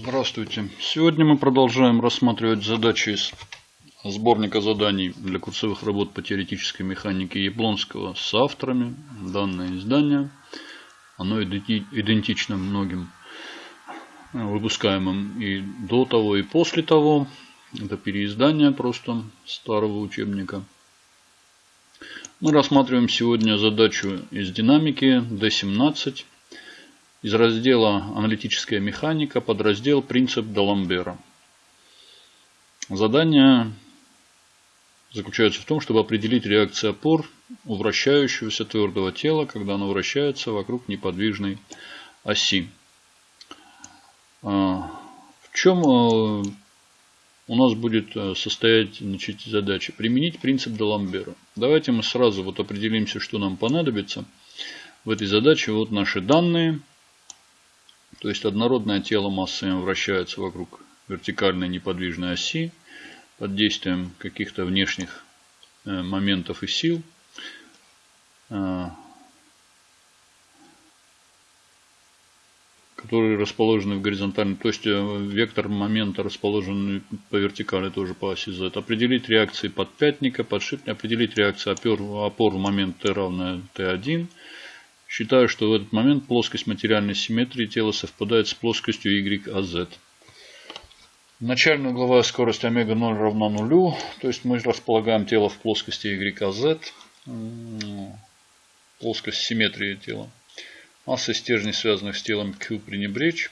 Здравствуйте. Сегодня мы продолжаем рассматривать задачи из сборника заданий для курсовых работ по теоретической механике Яблонского с авторами. Данное издание, оно идентично многим выпускаемым и до того, и после того. Это переиздание просто старого учебника. Мы рассматриваем сегодня задачу из динамики D17 из раздела «Аналитическая механика» подраздел «Принцип Даламбера». Задание заключается в том, чтобы определить реакцию опор у вращающегося твердого тела, когда оно вращается вокруг неподвижной оси. А, в чем а, у нас будет а, состоять значит, задача? Применить принцип Даламбера. Давайте мы сразу вот определимся, что нам понадобится. В этой задаче вот наши данные – то есть однородное тело массами вращается вокруг вертикальной неподвижной оси под действием каких-то внешних э, моментов и сил. Э, которые расположены в горизонтальной, то есть э, вектор момента расположен по вертикали тоже по оси Z. Определить реакции подпятника, подшипника, определить реакцию опор, опор в момент T равное T1 Считаю, что в этот момент плоскость материальной симметрии тела совпадает с плоскостью YAZ. Начальная угловая скорость омега 0 равна нулю. То есть мы располагаем тело в плоскости YAZ. Плоскость симметрии тела. Масса стержней, связанных с телом Q, пренебречь.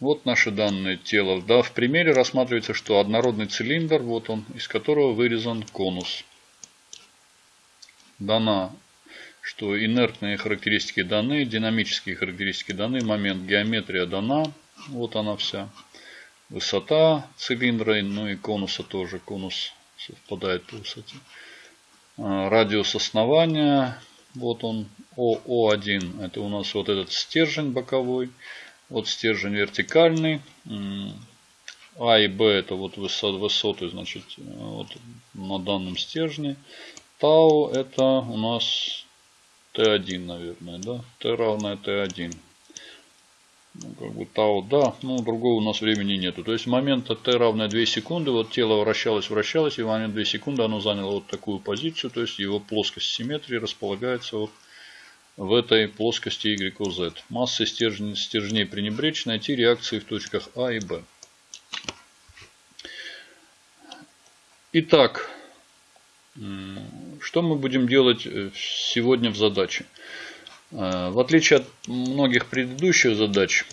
Вот наши данные тела. Да, в примере рассматривается, что однородный цилиндр, вот он, из которого вырезан конус. Дана что инертные характеристики даны, динамические характеристики даны, момент геометрия дана, вот она вся. Высота цилиндра, ну и конуса тоже, конус совпадает по высоте. А, радиус основания, вот он, ОО1, это у нас вот этот стержень боковой, вот стержень вертикальный, а и Б это вот высоты, значит, вот на данном стержне. Тау это у нас Т1, наверное, да? Т равное Т1. Ну, как бы тау, да, ну, другого у нас времени нету. То есть, момента Т равное 2 секунды, вот тело вращалось, вращалось, и в момент 2 секунды оно заняло вот такую позицию, то есть, его плоскость симметрии располагается вот в этой плоскости YZ. Массы стержней, стержней пренебречь, найти реакции в точках А и Б. Итак, что мы будем делать э, сегодня в задаче? Э, в отличие от многих предыдущих задач,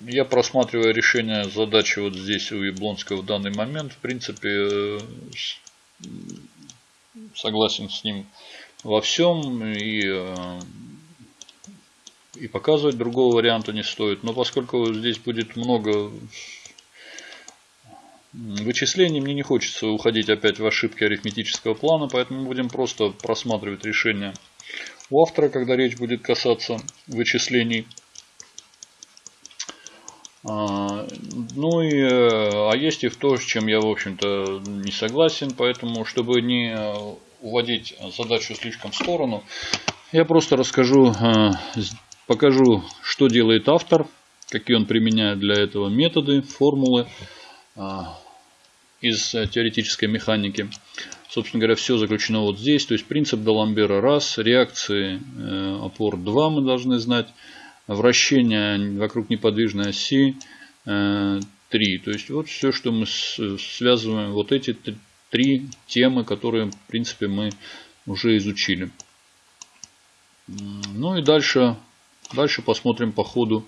я просматриваю решение задачи вот здесь у Яблонского в данный момент. В принципе, э, согласен с ним во всем и, и показывать другого варианта не стоит. Но поскольку здесь будет много вычислений. Мне не хочется уходить опять в ошибки арифметического плана, поэтому будем просто просматривать решение у автора, когда речь будет касаться вычислений. А, ну и, а есть и в то, с чем я, в общем-то, не согласен, поэтому, чтобы не уводить задачу слишком в сторону, я просто расскажу, а, покажу, что делает автор, какие он применяет для этого методы, формулы. А, из э, теоретической механики. Собственно говоря, все заключено вот здесь. То есть принцип Даламбера раз, реакции э, опор 2 мы должны знать, вращение вокруг неподвижной оси 3. Э, то есть вот все, что мы связываем, вот эти три темы, которые в принципе мы уже изучили. Ну и дальше, дальше посмотрим по ходу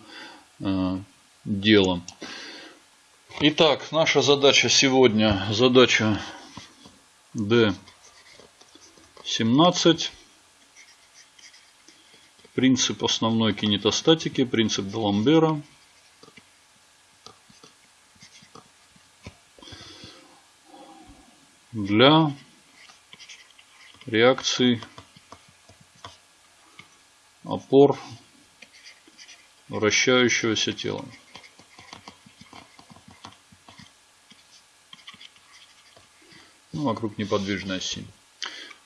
дела. Итак, наша задача сегодня, задача D17. Принцип основной кинетостатики, принцип Даламбера. Для реакции опор вращающегося тела. Ну, вокруг неподвижной оси.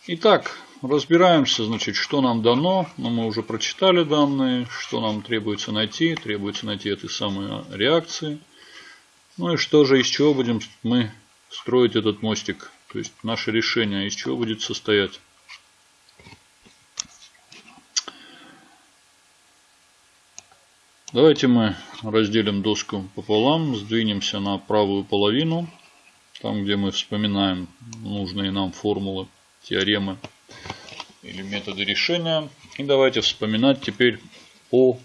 Итак, разбираемся, значит, что нам дано. Но ну, мы уже прочитали данные, что нам требуется найти. Требуется найти эти самые реакции. Ну и что же, из чего будем мы строить этот мостик. То есть наше решение из чего будет состоять. Давайте мы разделим доску пополам, сдвинемся на правую половину, там где мы вспоминаем нужные нам формулы, теоремы или методы решения. И давайте вспоминать теперь о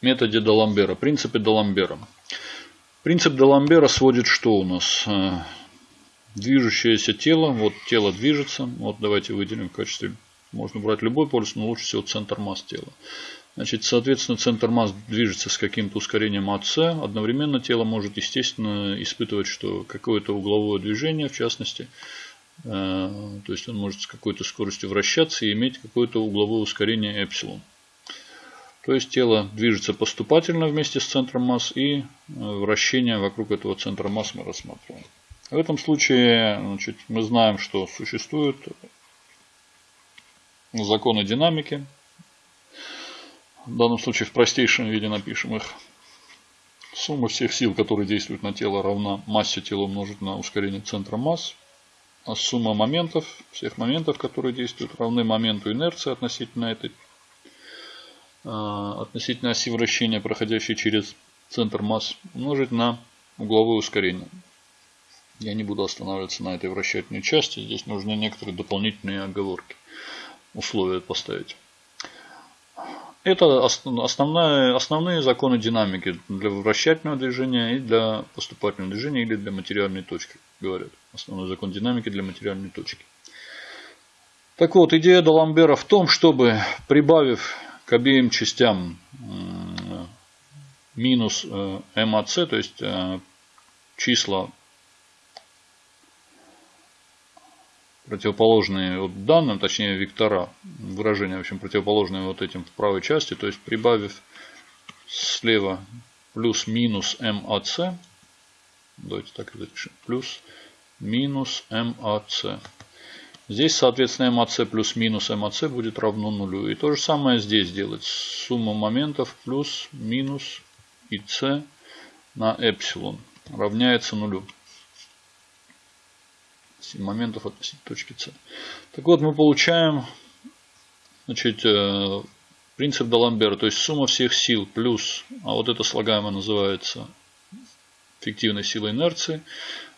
методе Даламбера, принципе Даламбера. Принцип Даламбера сводит что у нас? Э, движущееся тело. Вот тело движется. Вот давайте выделим в качестве... Можно брать любой полюс, но лучше всего центр масс тела. Значит, соответственно, центр масс движется с каким-то ускорением АС. Одновременно тело может, естественно, испытывать что какое-то угловое движение, в частности. Э, то есть он может с какой-то скоростью вращаться и иметь какое-то угловое ускорение эпсилон. То есть тело движется поступательно вместе с центром масс и э, вращение вокруг этого центра масс мы рассматриваем. В этом случае значит, мы знаем, что существуют законы динамики. В данном случае в простейшем виде напишем их. Сумма всех сил, которые действуют на тело, равна массе тела умножить на ускорение центра масс. А сумма моментов, всех моментов, которые действуют, равны моменту инерции относительно этой а, относительно оси вращения, проходящей через центр масс, умножить на угловое ускорение. Я не буду останавливаться на этой вращательной части. Здесь нужны некоторые дополнительные оговорки. Условия поставить. Это основная, основные законы динамики для вращательного движения и для поступательного движения или для материальной точки, говорят. Основной закон динамики для материальной точки. Так вот, идея Даламбера в том, чтобы, прибавив к обеим частям минус МАЦ, то есть э, числа противоположные вот данным, точнее вектора, выражения, в общем, противоположные вот этим в правой части, то есть прибавив слева плюс-минус МАЦ, давайте так запишем, плюс минус МАЦ. Здесь, соответственно, МАЦ плюс-минус МАЦ будет равно нулю. И то же самое здесь делать. Сумма моментов плюс минус ИС на эпсилон равняется нулю. Моментов относительно точки С. Так вот, мы получаем значит, э, принцип Даламбера. То есть сумма всех сил плюс, а вот это слагаемое называется фиктивной силой инерции,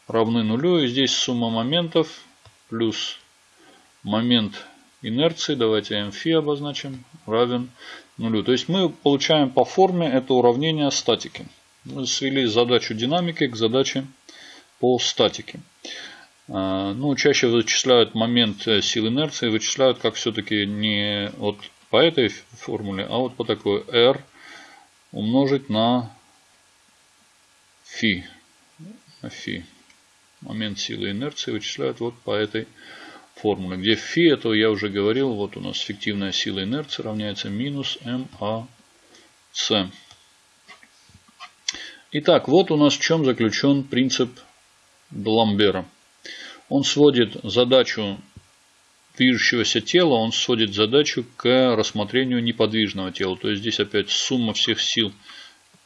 равны нулю. И здесь сумма моментов плюс момент инерции, давайте mφ обозначим, равен нулю. То есть мы получаем по форме это уравнение статики. Мы свели задачу динамики к задаче по статике. А, ну, чаще вычисляют момент э, сил инерции, вычисляют как все-таки не вот по этой формуле, а вот по такой R умножить на фи. фи. Момент силы инерции вычисляют вот по этой формуле где φ, это я уже говорил, вот у нас фиктивная сила инерции равняется минус МАЦ. Итак, вот у нас в чем заключен принцип Даламбера. Он сводит задачу движущегося тела, он сводит задачу к рассмотрению неподвижного тела. То есть здесь опять сумма всех сил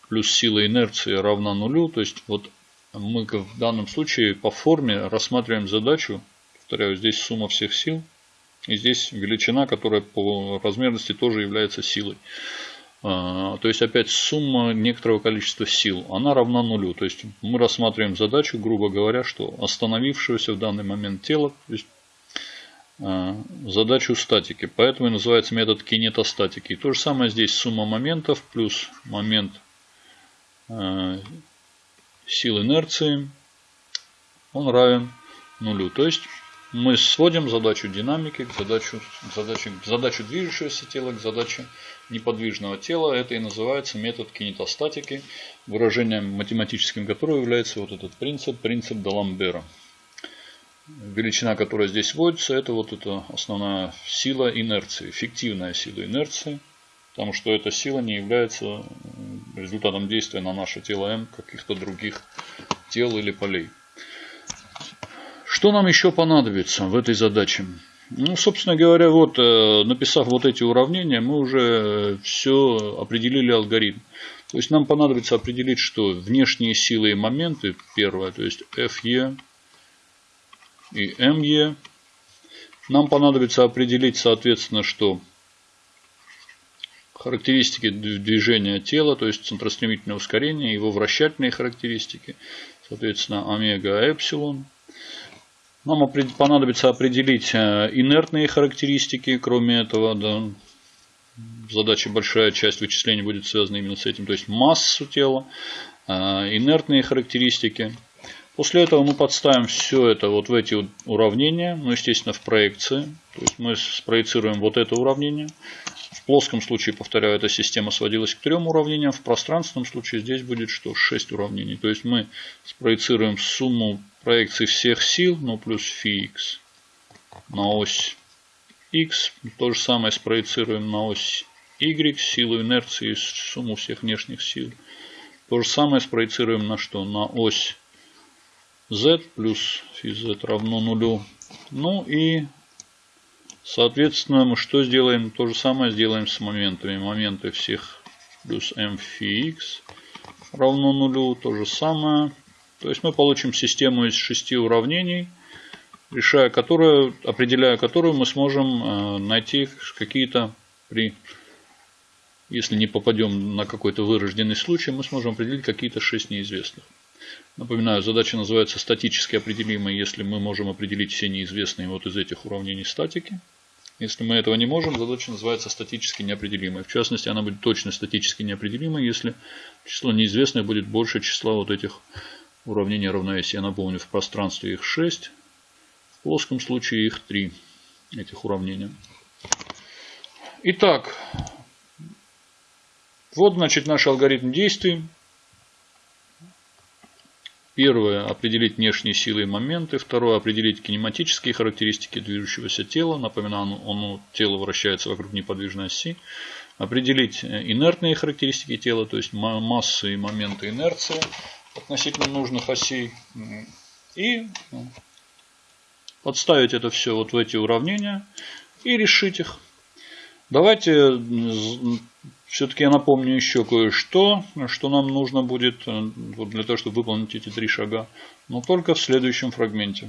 плюс сила инерции равна нулю. То есть вот мы в данном случае по форме рассматриваем задачу Повторяю, здесь сумма всех сил. И здесь величина, которая по размерности тоже является силой. А, то есть опять сумма некоторого количества сил, она равна нулю. То есть мы рассматриваем задачу, грубо говоря, что остановившегося в данный момент тела, то есть а, задачу статики. Поэтому и называется метод кинетостатики. И то же самое здесь сумма моментов плюс момент а, сил инерции, он равен нулю. То есть мы сводим задачу динамики к задачу, задачу, задачу движущегося тела к задаче неподвижного тела. Это и называется метод кинетостатики, выражением математическим которого является вот этот принцип, принцип Даламбера. Величина, которая здесь вводится, это вот эта основная сила инерции, фиктивная сила инерции. Потому что эта сила не является результатом действия на наше тело М каких-то других тел или полей. Что нам еще понадобится в этой задаче? Ну, собственно говоря, вот э, написав вот эти уравнения, мы уже все определили алгоритм. То есть нам понадобится определить, что внешние силы и моменты, первое, то есть FE и ME. Нам понадобится определить, соответственно, что характеристики движения тела, то есть центростремительное ускорение, его вращательные характеристики, соответственно, омега, эпсилон. Нам понадобится определить э, инертные характеристики, кроме этого, да, задача большая часть вычислений будет связана именно с этим, то есть массу тела, э, инертные характеристики. После этого мы подставим все это вот в эти уравнения, ну естественно в проекции. То есть мы спроецируем вот это уравнение. В плоском случае, повторяю, эта система сводилась к трем уравнениям. В пространственном случае здесь будет что? 6 уравнений. То есть мы спроецируем сумму проекций всех сил, ну плюс φx на ось x. То же самое спроецируем на ось y, силу инерции, сумму всех внешних сил. То же самое спроецируем на что? На ось z плюс z равно нулю. Ну и, соответственно, мы что сделаем? То же самое сделаем с моментами. Моменты всех плюс m фи x равно нулю. То же самое. То есть мы получим систему из шести уравнений, решая которую, определяя которую мы сможем э, найти какие-то при если не попадем на какой-то вырожденный случай, мы сможем определить какие-то шесть неизвестных. Напоминаю, задача называется статически определимой, если мы можем определить все неизвестные вот из этих уравнений статики. Если мы этого не можем, задача называется статически неопределимой. В частности, она будет точно статически неопределимой, если число неизвестных будет больше числа вот этих уравнений равновесия. Напомню, в пространстве их 6, в плоском случае их 3, этих уравнения. Итак, вот, значит, наш алгоритм действий. Первое – определить внешние силы и моменты. Второе – определить кинематические характеристики движущегося тела. Напоминаю, оно, тело вращается вокруг неподвижной оси. Определить инертные характеристики тела, то есть массы и моменты инерции относительно нужных осей. И ну, подставить это все вот в эти уравнения и решить их. Давайте все-таки я напомню еще кое-что, что нам нужно будет э, для того, чтобы выполнить эти три шага, но только в следующем фрагменте.